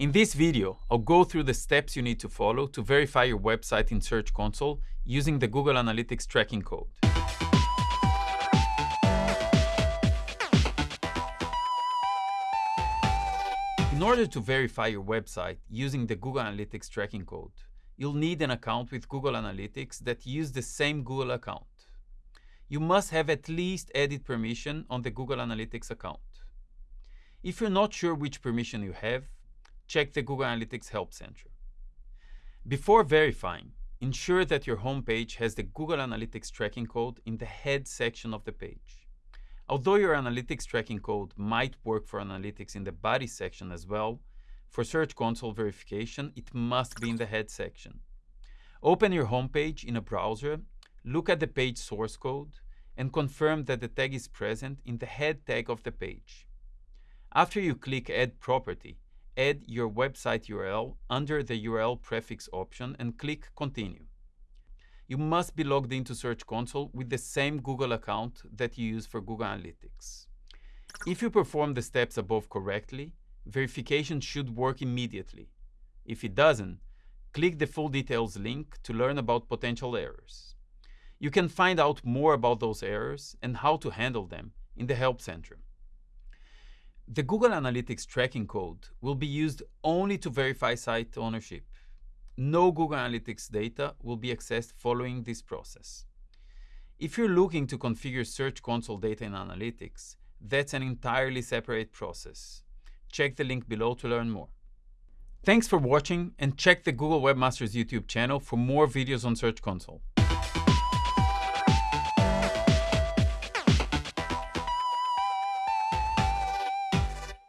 In this video, I'll go through the steps you need to follow to verify your website in Search Console using the Google Analytics tracking code. In order to verify your website using the Google Analytics tracking code, you'll need an account with Google Analytics that use the same Google account. You must have at least edit permission on the Google Analytics account. If you're not sure which permission you have, check the Google Analytics Help Center. Before verifying, ensure that your homepage has the Google Analytics tracking code in the head section of the page. Although your analytics tracking code might work for analytics in the body section as well, for Search Console verification, it must be in the head section. Open your homepage in a browser, look at the page source code, and confirm that the tag is present in the head tag of the page. After you click Add Property, add your website URL under the URL prefix option and click Continue you must be logged into Search Console with the same Google account that you use for Google Analytics. If you perform the steps above correctly, verification should work immediately. If it doesn't, click the full details link to learn about potential errors. You can find out more about those errors and how to handle them in the Help Center. The Google Analytics tracking code will be used only to verify site ownership no Google Analytics data will be accessed following this process. If you're looking to configure Search Console data in Analytics, that's an entirely separate process. Check the link below to learn more. Thanks for watching and check the Google Webmasters YouTube channel for more videos on Search Console.